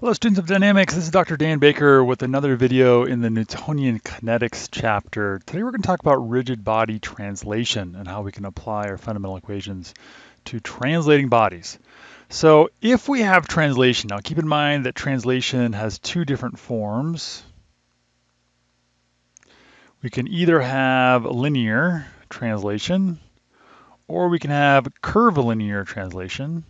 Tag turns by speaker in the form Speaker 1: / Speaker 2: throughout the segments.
Speaker 1: Hello students of dynamics, this is Dr. Dan Baker with another video in the Newtonian kinetics chapter. Today we're going to talk about rigid body translation and how we can apply our fundamental equations to translating bodies. So if we have translation, now keep in mind that translation has two different forms. We can either have linear translation or we can have curvilinear translation.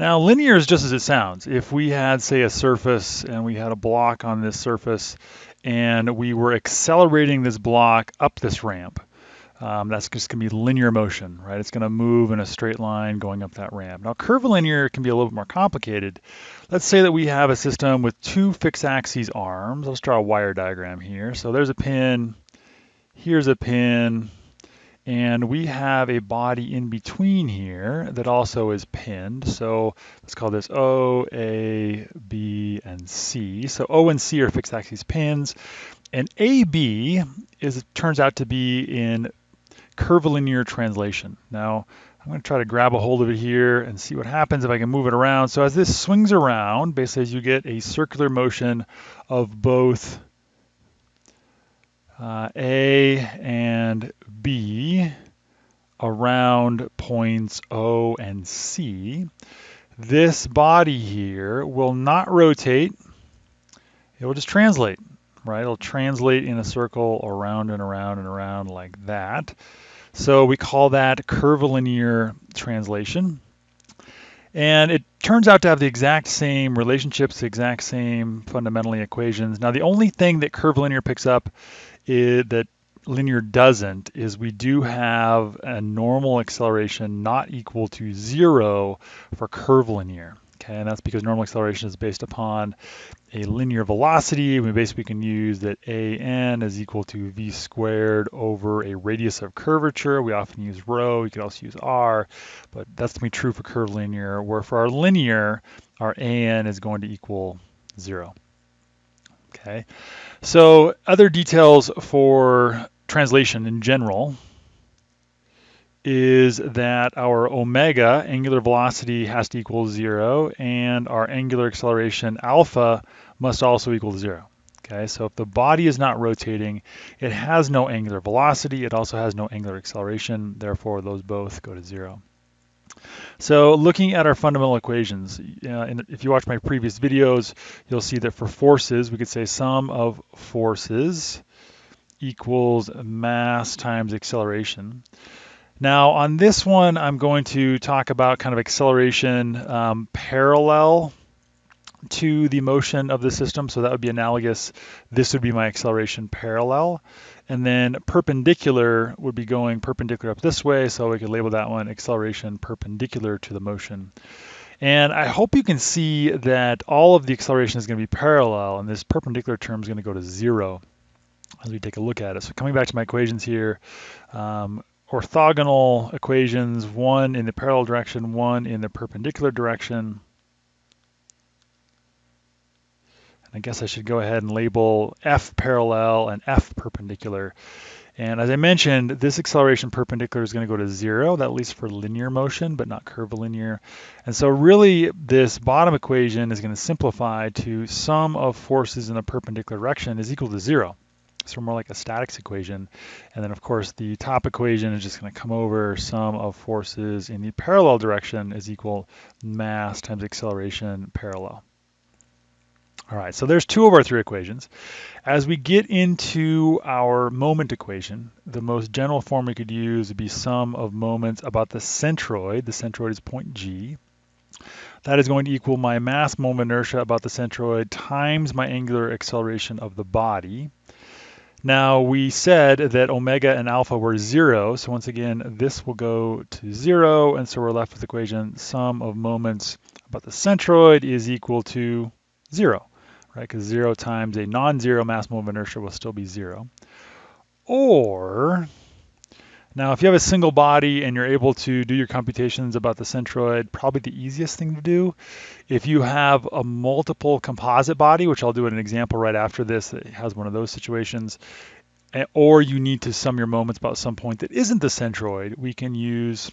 Speaker 1: Now linear is just as it sounds. If we had say a surface and we had a block on this surface and we were accelerating this block up this ramp, um, that's just going to be linear motion, right? It's going to move in a straight line going up that ramp. Now curvilinear can be a little bit more complicated. Let's say that we have a system with two fixed axes arms. Let's draw a wire diagram here. So there's a pin, here's a pin, and we have a body in between here that also is pinned. So let's call this O, A, B, and C. So O and C are fixed axis pins. And AB is turns out to be in curvilinear translation. Now, I'm going to try to grab a hold of it here and see what happens if I can move it around. So as this swings around, basically as you get a circular motion of both uh, A and B around points O and C, this body here will not rotate. It will just translate, right? It'll translate in a circle around and around and around like that. So we call that curvilinear translation. And it turns out to have the exact same relationships, the exact same fundamentally equations. Now the only thing that curvilinear picks up that linear doesn't is we do have a normal acceleration not equal to zero for curvilinear. Okay, and that's because normal acceleration is based upon a linear velocity. We basically can use that an is equal to v squared over a radius of curvature. We often use rho, you could also use r, but that's going to be true for curvilinear, where for our linear, our an is going to equal zero. Okay, so other details for translation in general is that our omega, angular velocity, has to equal zero, and our angular acceleration alpha must also equal zero. Okay, so if the body is not rotating, it has no angular velocity, it also has no angular acceleration, therefore those both go to zero. So looking at our fundamental equations, uh, and if you watch my previous videos, you'll see that for forces, we could say sum of forces equals mass times acceleration. Now on this one, I'm going to talk about kind of acceleration um, parallel to the motion of the system. So that would be analogous. This would be my acceleration parallel. And then perpendicular would be going perpendicular up this way. So we could label that one acceleration perpendicular to the motion. And I hope you can see that all of the acceleration is going to be parallel and this perpendicular term is going to go to zero as we take a look at it. So coming back to my equations here, um, orthogonal equations, one in the parallel direction, one in the perpendicular direction. I guess I should go ahead and label F parallel and F perpendicular. And as I mentioned, this acceleration perpendicular is going to go to zero, that at least for linear motion, but not curvilinear. And so really this bottom equation is going to simplify to sum of forces in the perpendicular direction is equal to zero. So more like a statics equation. And then of course the top equation is just going to come over sum of forces in the parallel direction is equal mass times acceleration parallel. All right, so there's two of our three equations. As we get into our moment equation, the most general form we could use would be sum of moments about the centroid. The centroid is point G. That is going to equal my mass moment inertia about the centroid times my angular acceleration of the body. Now we said that omega and alpha were zero, so once again this will go to zero, and so we're left with the equation sum of moments about the centroid is equal to zero right? Because zero times a non-zero mass moment of inertia will still be zero. Or, now if you have a single body and you're able to do your computations about the centroid, probably the easiest thing to do. If you have a multiple composite body, which I'll do an example right after this that has one of those situations, eh, or you need to sum your moments about some point that isn't the centroid, we can use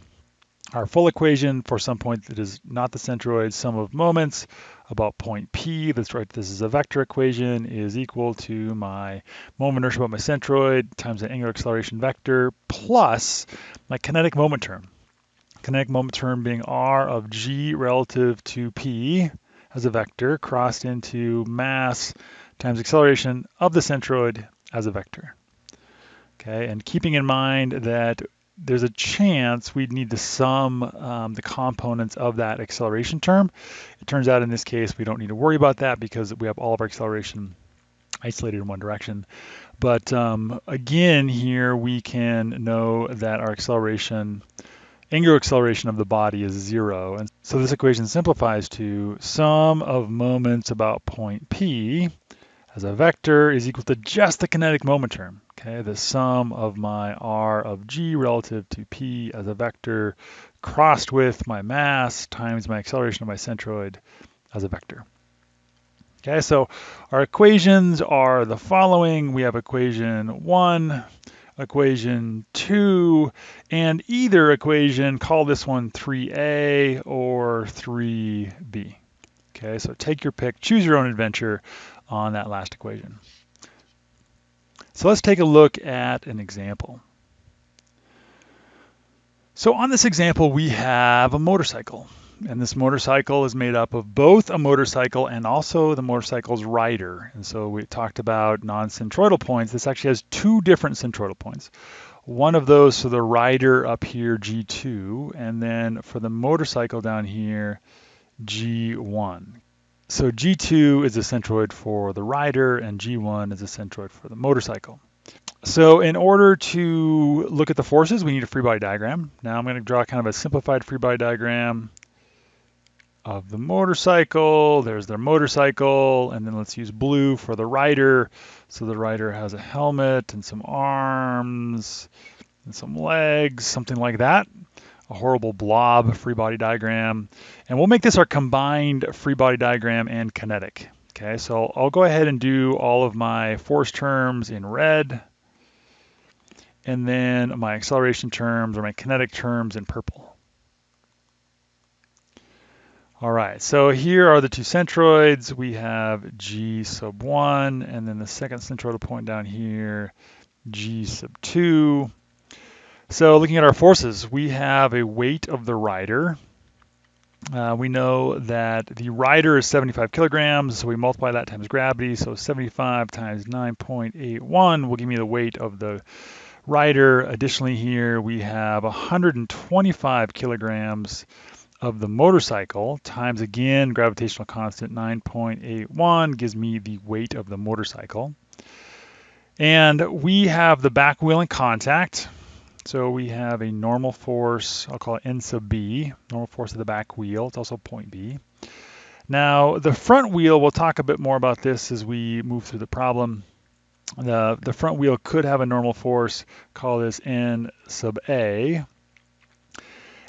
Speaker 1: our full equation for some point that is not the centroid sum of moments about point P, let's write this is a vector equation, is equal to my moment inertia about my centroid times the angular acceleration vector plus my kinetic moment term. Kinetic moment term being r of g relative to P as a vector crossed into mass times acceleration of the centroid as a vector. Okay, and keeping in mind that there's a chance we'd need to sum um, the components of that acceleration term. It turns out in this case we don't need to worry about that because we have all of our acceleration isolated in one direction. But um, again here we can know that our acceleration, angular acceleration of the body is zero. And so this equation simplifies to sum of moments about point P as a vector is equal to just the kinetic moment term. Okay, the sum of my r of g relative to p as a vector crossed with my mass times my acceleration of my centroid as a vector. Okay, so our equations are the following. We have equation one, equation two, and either equation, call this one 3a or 3b. Okay, so take your pick, choose your own adventure on that last equation. So let's take a look at an example. So on this example, we have a motorcycle. And this motorcycle is made up of both a motorcycle and also the motorcycle's rider. And so we talked about non-centroidal points. This actually has two different centroidal points. One of those for the rider up here, G2, and then for the motorcycle down here, G1. So G2 is a centroid for the rider and G1 is a centroid for the motorcycle. So in order to look at the forces, we need a free body diagram. Now I'm going to draw kind of a simplified free body diagram of the motorcycle. There's their motorcycle, and then let's use blue for the rider. So the rider has a helmet and some arms and some legs, something like that a horrible blob free body diagram. And we'll make this our combined free body diagram and kinetic. Okay, so I'll go ahead and do all of my force terms in red, and then my acceleration terms or my kinetic terms in purple. All right, so here are the two centroids. We have G sub 1, and then the second centroidal point down here, G sub 2. So looking at our forces, we have a weight of the rider. Uh, we know that the rider is 75 kilograms, so we multiply that times gravity. So 75 times 9.81 will give me the weight of the rider. Additionally here, we have 125 kilograms of the motorcycle times again gravitational constant 9.81 gives me the weight of the motorcycle. And we have the back wheel in contact. So we have a normal force, I'll call it N sub B, normal force of the back wheel. It's also point B. Now, the front wheel, we'll talk a bit more about this as we move through the problem. The, the front wheel could have a normal force, call this N sub A.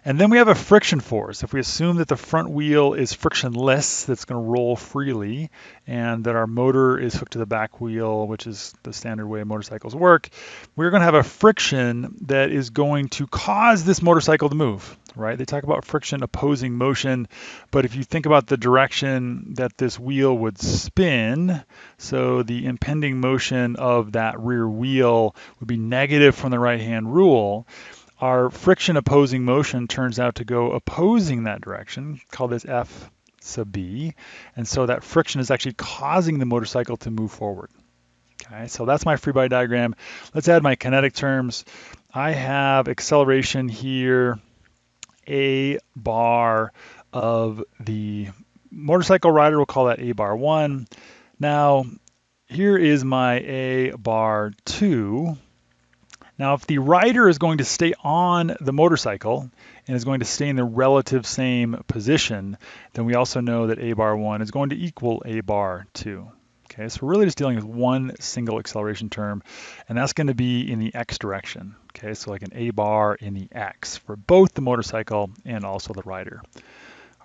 Speaker 1: And then we have a friction force. If we assume that the front wheel is frictionless, that's going to roll freely, and that our motor is hooked to the back wheel, which is the standard way motorcycles work, we're going to have a friction that is going to cause this motorcycle to move, right? They talk about friction opposing motion, but if you think about the direction that this wheel would spin, so the impending motion of that rear wheel would be negative from the right-hand rule, our friction opposing motion turns out to go opposing that direction, call this F sub B. And so that friction is actually causing the motorcycle to move forward. Okay, so that's my free body diagram. Let's add my kinetic terms. I have acceleration here, A bar of the motorcycle rider, we'll call that A bar one. Now, here is my A bar two, now, if the rider is going to stay on the motorcycle and is going to stay in the relative same position, then we also know that a bar 1 is going to equal a bar 2. Okay, so we're really just dealing with one single acceleration term, and that's going to be in the x direction. Okay, so like an a bar in the x for both the motorcycle and also the rider.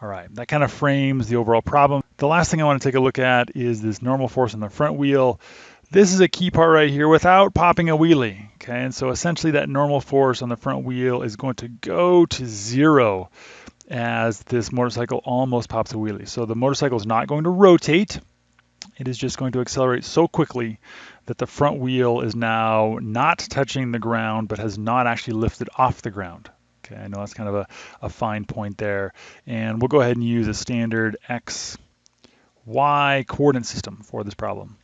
Speaker 1: All right, that kind of frames the overall problem. The last thing I want to take a look at is this normal force on the front wheel This is a key part right here without popping a wheelie. Okay, and so essentially that normal force on the front wheel is going to go to zero as this motorcycle almost pops a wheelie. So the motorcycle is not going to rotate. It is just going to accelerate so quickly that the front wheel is now not touching the ground, but has not actually lifted off the ground. Okay, I know that's kind of a, a fine point there. And we'll go ahead and use a standard X, Y coordinate system for this problem.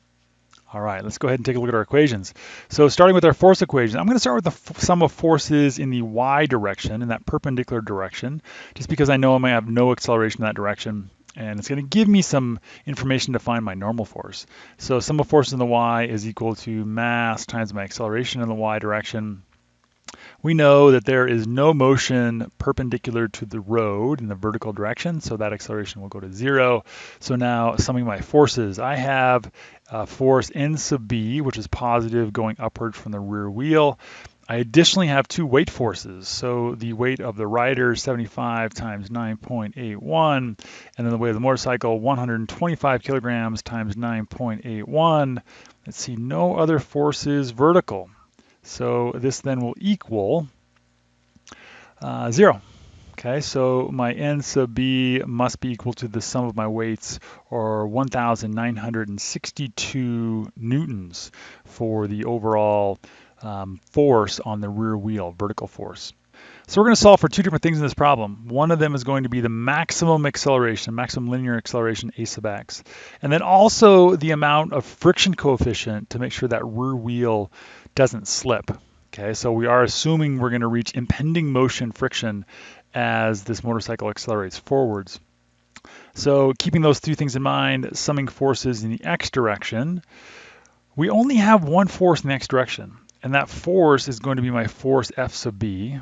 Speaker 1: All right, let's go ahead and take a look at our equations. So starting with our force equation, I'm going to start with the sum of forces in the y direction, in that perpendicular direction, just because I know I might have no acceleration in that direction. And it's going to give me some information to find my normal force. So sum of forces in the y is equal to mass times my acceleration in the y direction we know that there is no motion perpendicular to the road in the vertical direction, so that acceleration will go to zero. So now summing my forces, I have a force N sub B, which is positive going upward from the rear wheel. I additionally have two weight forces. So the weight of the rider, 75 times 9.81, and then the weight of the motorcycle, 125 kilograms times 9.81. Let's see, no other forces vertical. So this then will equal uh, zero. Okay, so my n sub b must be equal to the sum of my weights, or 1,962 newtons for the overall um, force on the rear wheel, vertical force. So we're going to solve for two different things in this problem. One of them is going to be the maximum acceleration, maximum linear acceleration, a sub x. And then also the amount of friction coefficient to make sure that rear wheel doesn't slip. Okay, so we are assuming we're going to reach impending motion friction as this motorcycle accelerates forwards. So keeping those two things in mind, summing forces in the x direction, we only have one force in the x direction, and that force is going to be my force F sub b,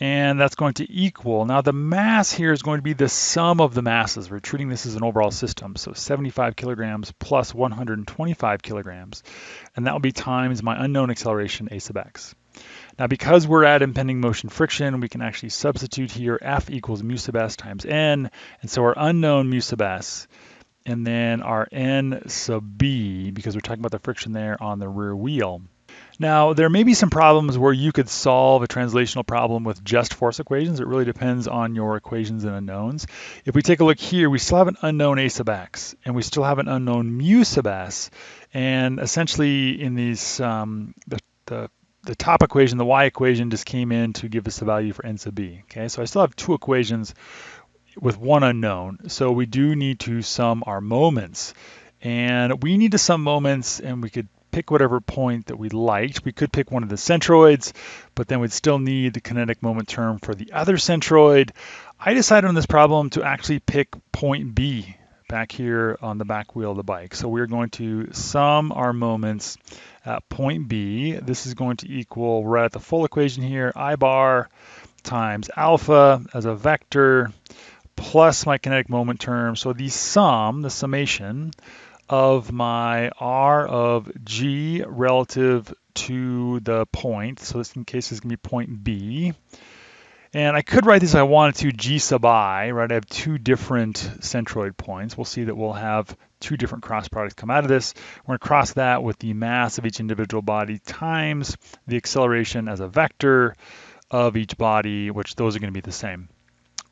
Speaker 1: and that's going to equal, now the mass here is going to be the sum of the masses. We're treating this as an overall system, so 75 kilograms plus 125 kilograms, and that will be times my unknown acceleration a sub x. Now because we're at impending motion friction, we can actually substitute here F equals mu sub s times n, and so our unknown mu sub s, and then our n sub b, because we're talking about the friction there on the rear wheel, now, there may be some problems where you could solve a translational problem with just force equations. It really depends on your equations and unknowns. If we take a look here, we still have an unknown a sub x, and we still have an unknown mu sub s. And essentially, in these, um, the, the the top equation, the y equation, just came in to give us the value for n sub b. Okay, so I still have two equations with one unknown. So we do need to sum our moments. And we need to sum moments, and we could pick whatever point that we liked. We could pick one of the centroids, but then we'd still need the kinetic moment term for the other centroid. I decided on this problem to actually pick point B back here on the back wheel of the bike. So we're going to sum our moments at point B. This is going to equal, we're at the full equation here, I bar times alpha as a vector plus my kinetic moment term. So the sum, the summation, of my r of g relative to the point. So this in case is going to be point B. And I could write this if I wanted to g sub i, right? I have two different centroid points. We'll see that we'll have two different cross products come out of this. We're going to cross that with the mass of each individual body times the acceleration as a vector of each body, which those are going to be the same.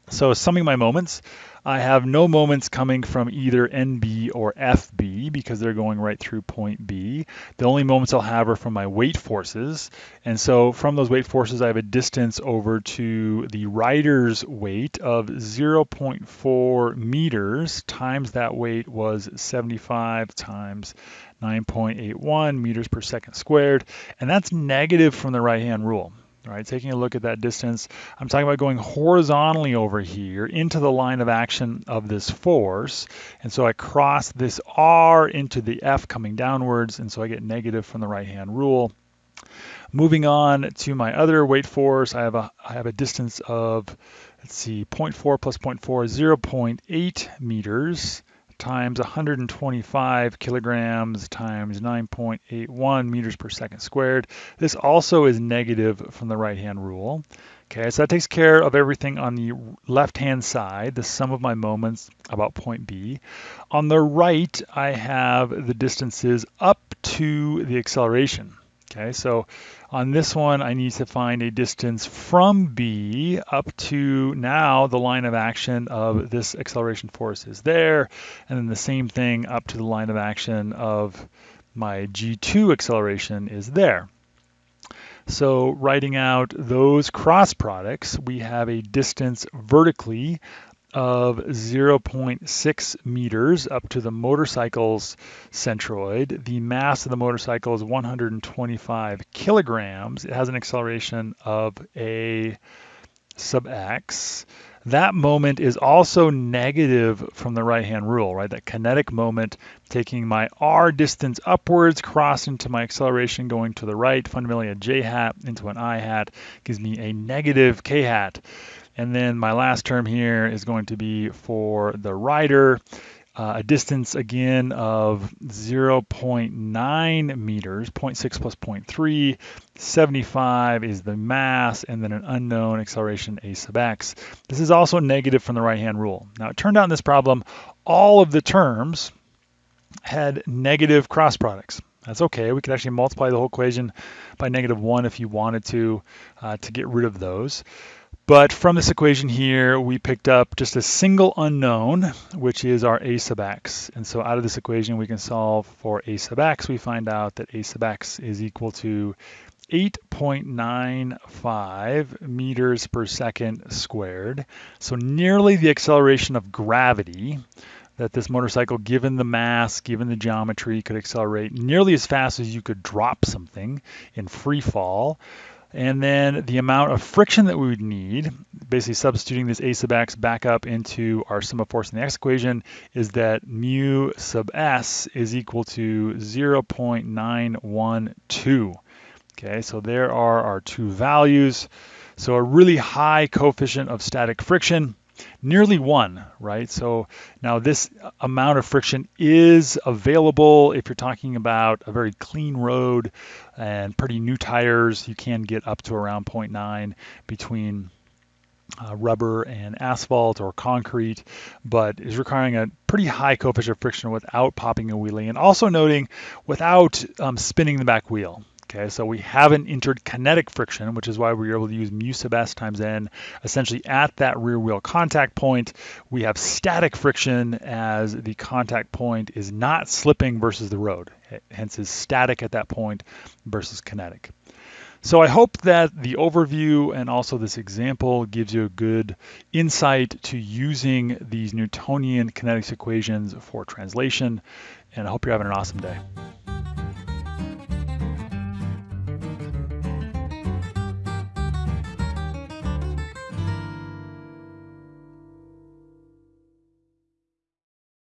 Speaker 1: So summing my moments, I have no moments coming from either NB or FB because they're going right through point B. The only moments I'll have are from my weight forces. And so from those weight forces, I have a distance over to the rider's weight of 0.4 meters times that weight was 75 times 9.81 meters per second squared. And that's negative from the right-hand rule. All right, taking a look at that distance, I'm talking about going horizontally over here into the line of action of this force. And so I cross this R into the F coming downwards, and so I get negative from the right-hand rule. Moving on to my other weight force, I have a, I have a distance of, let's see, 0.4 plus 0.4, 0.8 meters times 125 kilograms times 9.81 meters per second squared. This also is negative from the right-hand rule. Okay, so that takes care of everything on the left-hand side, the sum of my moments about point B. On the right, I have the distances up to the acceleration. Okay, so on this one, I need to find a distance from B up to now the line of action of this acceleration force is there, and then the same thing up to the line of action of my G2 acceleration is there. So writing out those cross products, we have a distance vertically of 0.6 meters up to the motorcycle's centroid. The mass of the motorcycle is 125 kilograms. It has an acceleration of a sub x. That moment is also negative from the right-hand rule, right? That kinetic moment taking my r distance upwards, cross into my acceleration going to the right, fundamentally a j hat into an i hat, gives me a negative k hat. And then my last term here is going to be for the rider, uh, a distance again of 0.9 meters, 0.6 plus 0.3, 75 is the mass, and then an unknown acceleration a sub x. This is also negative from the right-hand rule. Now it turned out in this problem, all of the terms had negative cross products. That's okay. We could actually multiply the whole equation by negative 1 if you wanted to, uh, to get rid of those. But from this equation here, we picked up just a single unknown, which is our a sub x. And so out of this equation, we can solve for a sub x. We find out that a sub x is equal to 8.95 meters per second squared. So nearly the acceleration of gravity that this motorcycle, given the mass, given the geometry, could accelerate nearly as fast as you could drop something in free fall. And then the amount of friction that we would need, basically substituting this a sub x back up into our sum of force in the x equation, is that mu sub s is equal to 0.912. Okay, so there are our two values. So a really high coefficient of static friction nearly one, right? So now this amount of friction is available if you're talking about a very clean road and pretty new tires. You can get up to around 0.9 between uh, rubber and asphalt or concrete, but is requiring a pretty high coefficient of friction without popping a wheelie and also noting without um, spinning the back wheel. Okay, so we haven't entered kinetic friction, which is why we are able to use mu sub s times n. Essentially, at that rear wheel contact point, we have static friction as the contact point is not slipping versus the road. Hence, is static at that point versus kinetic. So I hope that the overview and also this example gives you a good insight to using these Newtonian kinetics equations for translation. And I hope you're having an awesome day.